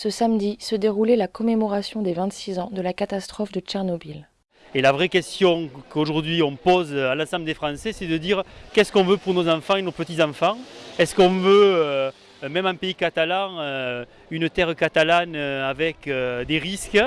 ce samedi se déroulait la commémoration des 26 ans de la catastrophe de Tchernobyl. Et la vraie question qu'aujourd'hui on pose à l'ensemble des Français, c'est de dire qu'est-ce qu'on veut pour nos enfants et nos petits-enfants? Est-ce qu'on veut, euh, même en pays catalan, euh, une terre catalane euh, avec des risques?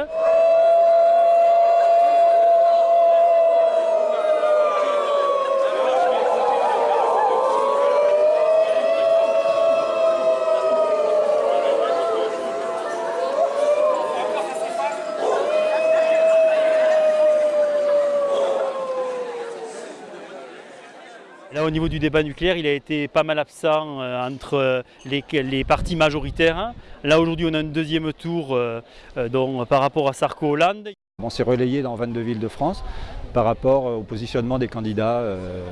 Là, au niveau du débat nucléaire, il a été pas mal absent euh, entre les, les, partis majoritaires. Là, aujourd'hui, on a un deuxième tour euh, euh, par rapport à Sarko-Hollande. On s'est relayé dans 22 villes de France par rapport au positionnement des candidats euh,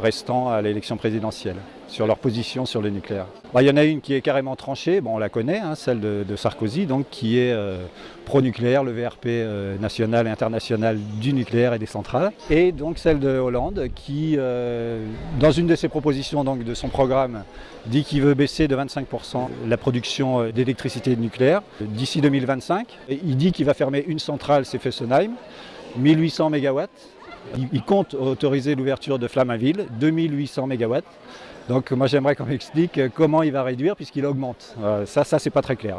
restants à l'élection présidentielle, sur leur position sur le nucléaire. Bah, il y en a une qui est carrément tranchée, bon, on la connaît, hein, celle de, Sarkozy, donc, qui est euh, pro-nucléaire, le VRP euh, national et international du nucléaire et des centrales. Et donc celle de Hollande qui, dans une de ses propositions donc, de son programme, dit qu'il veut baisser de 25% la production d'électricité nucléaire d'ici 2025. Et il dit qu'il va fermer une centrale, c'est Fessenheim. 1800 MW. Il compte autoriser l'ouverture de Flamanville, 2800 MW. Donc moi j'aimerais qu'on m'explique comment il va réduire puisqu'il augmente. ça, ça c'est pas très clair.